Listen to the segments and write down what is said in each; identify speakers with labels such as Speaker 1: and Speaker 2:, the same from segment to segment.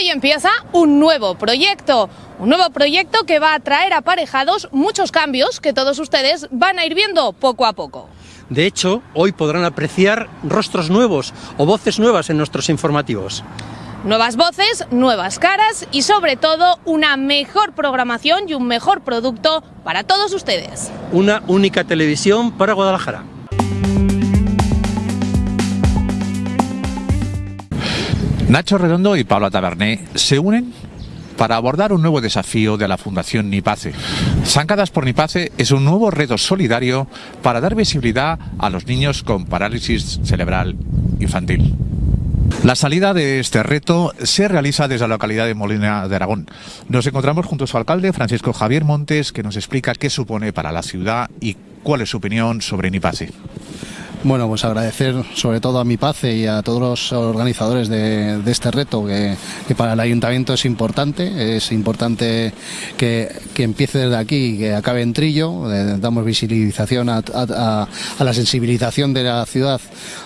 Speaker 1: Hoy empieza un nuevo proyecto, un nuevo proyecto que va a traer aparejados muchos cambios que todos ustedes van a ir viendo poco a poco.
Speaker 2: De hecho, hoy podrán apreciar rostros nuevos o voces nuevas en nuestros informativos.
Speaker 1: Nuevas voces, nuevas caras y sobre todo una mejor programación y un mejor producto para todos ustedes.
Speaker 2: Una única televisión para Guadalajara.
Speaker 3: Nacho Redondo y Pablo Taberné se unen para abordar un nuevo desafío de la Fundación Nipace. Zancadas por Nipace es un nuevo reto solidario para dar visibilidad a los niños con parálisis cerebral infantil. La salida de este reto se realiza desde la localidad de Molina de Aragón. Nos encontramos junto a su alcalde, Francisco Javier Montes, que nos explica qué supone para la ciudad y cuál es su opinión sobre Nipace.
Speaker 4: Bueno, pues agradecer sobre todo a mi PACE y a todos los organizadores de, este reto, que, para el ayuntamiento es importante, es importante que, empiece desde aquí y que acabe en Trillo, eh, damos visibilización a, la sensibilización de la ciudad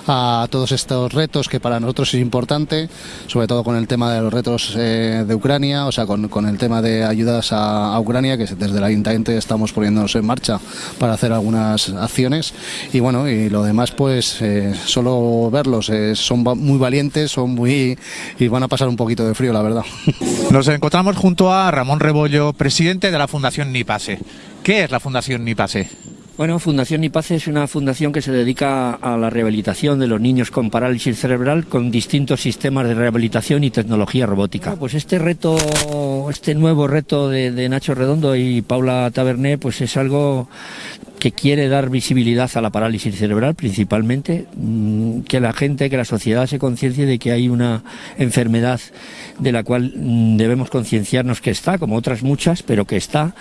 Speaker 4: a todos estos retos que para nosotros es importante, sobre todo con el tema de los retos eh, de Ucrania, o sea, con, el tema de ayudas a, Ucrania, que desde el ayuntamiento estamos poniéndonos en marcha para hacer algunas acciones. Y bueno, y lo demás pues eh, solo verlos, eh, son muy valientes, son muy y van a pasar un poquito de frío, la verdad.
Speaker 3: Nos encontramos junto a Ramón Rebollo, presidente de la Fundación Nipase. ¿Qué es la Fundación Nipase?
Speaker 5: Bueno, Fundación Nipase es una fundación que se dedica a la rehabilitación de los niños con parálisis cerebral con distintos sistemas de rehabilitación y tecnología robótica. Pues este reto, este nuevo reto de, de Nacho Redondo y Paula Taberné, pues es algo que quiere dar visibilidad a la parálisis cerebral principalmente, mm, que la gente, que la sociedad se conciencie de que hay una enfermedad de la cual mm, debemos concienciarnos que está, como otras muchas, pero que está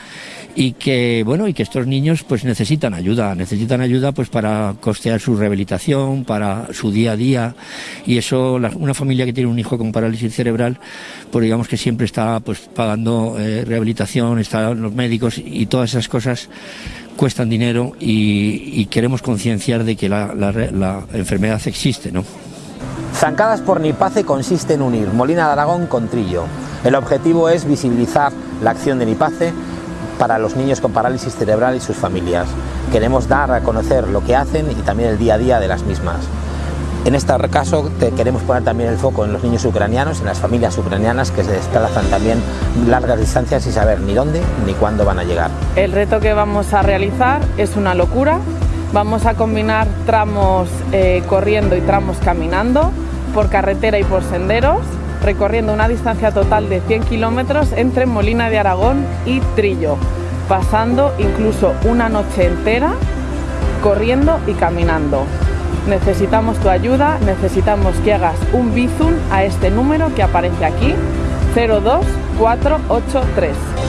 Speaker 5: y que bueno y que estos niños pues necesitan ayuda, necesitan ayuda pues para costear su rehabilitación, para su día a día y eso una familia que tiene un hijo con parálisis cerebral pues digamos que siempre está pues pagando eh, rehabilitación, están los médicos y todas esas cosas cuestan dinero y, queremos concienciar de que la, enfermedad existe, ¿no?
Speaker 6: Zancadas por Nipace consiste en unir Molina de Aragón con Trillo. El objetivo es visibilizar la acción de Nipace para los niños con parálisis cerebral y sus familias. Queremos dar a conocer lo que hacen y también el día a día de las mismas. En este caso queremos poner también el foco en los niños ucranianos, en las familias ucranianas que se desplazan también largas distancias y saber ni dónde ni cuándo van a llegar.
Speaker 7: El reto que vamos a realizar es una locura. Vamos a combinar tramos eh, corriendo y tramos caminando por carretera y por senderos, recorriendo una distancia total de 100 kilómetros entre Molina de Aragón y Trillo, pasando incluso una noche entera corriendo y caminando. Necesitamos tu ayuda, necesitamos que hagas un bizum a este número que aparece aquí, 02483.